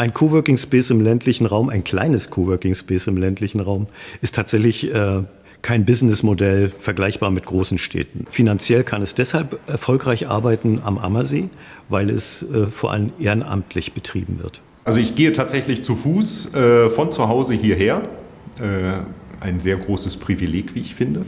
Ein Coworking Space im ländlichen Raum, ein kleines Coworking Space im ländlichen Raum, ist tatsächlich äh, kein Businessmodell vergleichbar mit großen Städten. Finanziell kann es deshalb erfolgreich arbeiten am Ammersee, weil es äh, vor allem ehrenamtlich betrieben wird. Also ich gehe tatsächlich zu Fuß äh, von zu Hause hierher. Äh, ein sehr großes Privileg, wie ich finde.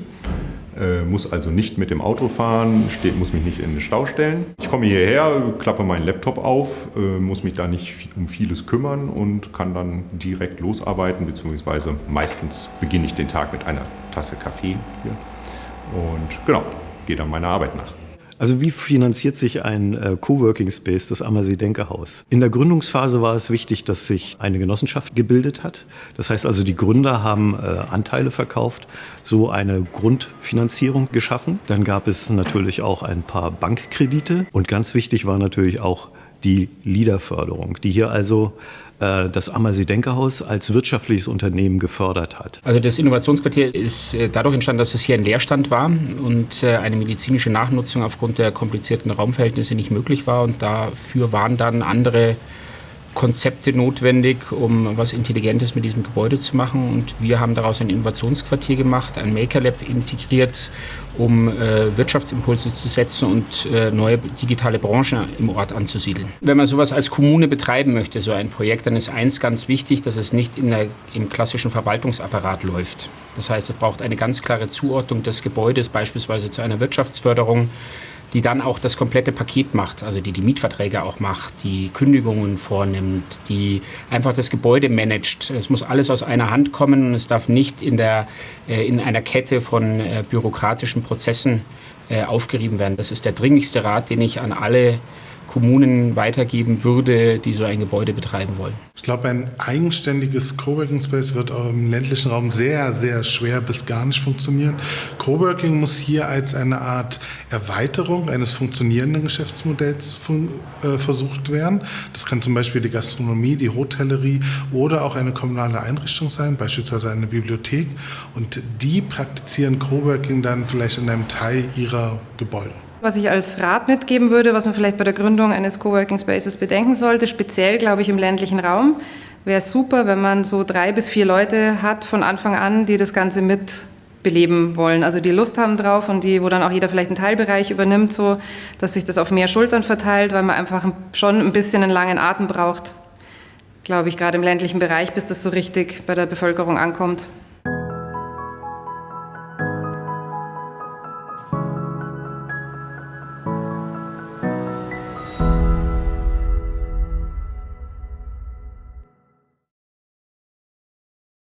Äh, muss also nicht mit dem Auto fahren, steht, muss mich nicht in den Stau stellen. Ich komme hierher, klappe meinen Laptop auf, äh, muss mich da nicht um vieles kümmern und kann dann direkt losarbeiten, beziehungsweise meistens beginne ich den Tag mit einer Tasse Kaffee hier und genau, gehe dann meiner Arbeit nach. Also wie finanziert sich ein äh, Coworking Space, das Ammersee Denkerhaus? In der Gründungsphase war es wichtig, dass sich eine Genossenschaft gebildet hat. Das heißt also, die Gründer haben äh, Anteile verkauft, so eine Grundfinanzierung geschaffen. Dann gab es natürlich auch ein paar Bankkredite und ganz wichtig war natürlich auch die LIDA-Förderung, die hier also äh, das Ammersee-Denkerhaus als wirtschaftliches Unternehmen gefördert hat. Also das Innovationsquartier ist äh, dadurch entstanden, dass es hier ein Leerstand war und äh, eine medizinische Nachnutzung aufgrund der komplizierten Raumverhältnisse nicht möglich war. Und dafür waren dann andere Konzepte notwendig, um was Intelligentes mit diesem Gebäude zu machen. Und wir haben daraus ein Innovationsquartier gemacht, ein Maker Lab integriert, um äh, Wirtschaftsimpulse zu setzen und äh, neue digitale Branchen im Ort anzusiedeln. Wenn man sowas als Kommune betreiben möchte, so ein Projekt, dann ist eins ganz wichtig, dass es nicht in der, im klassischen Verwaltungsapparat läuft. Das heißt, es braucht eine ganz klare Zuordnung des Gebäudes, beispielsweise zu einer Wirtschaftsförderung die dann auch das komplette Paket macht, also die die Mietverträge auch macht, die Kündigungen vornimmt, die einfach das Gebäude managt. Es muss alles aus einer Hand kommen und es darf nicht in, der, äh, in einer Kette von äh, bürokratischen Prozessen äh, aufgerieben werden. Das ist der dringlichste Rat, den ich an alle Kommunen weitergeben würde, die so ein Gebäude betreiben wollen. Ich glaube, ein eigenständiges Coworking Space wird auch im ländlichen Raum sehr, sehr schwer bis gar nicht funktionieren. Coworking muss hier als eine Art Erweiterung eines funktionierenden Geschäftsmodells äh, versucht werden. Das kann zum Beispiel die Gastronomie, die Hotellerie oder auch eine kommunale Einrichtung sein, beispielsweise eine Bibliothek. Und die praktizieren Coworking dann vielleicht in einem Teil ihrer Gebäude. Was ich als Rat mitgeben würde, was man vielleicht bei der Gründung eines Coworking Spaces bedenken sollte, speziell glaube ich im ländlichen Raum, wäre super, wenn man so drei bis vier Leute hat von Anfang an, die das Ganze mit beleben wollen, also die Lust haben drauf und die, wo dann auch jeder vielleicht einen Teilbereich übernimmt, so dass sich das auf mehr Schultern verteilt, weil man einfach schon ein bisschen einen langen Atem braucht, glaube ich, gerade im ländlichen Bereich, bis das so richtig bei der Bevölkerung ankommt.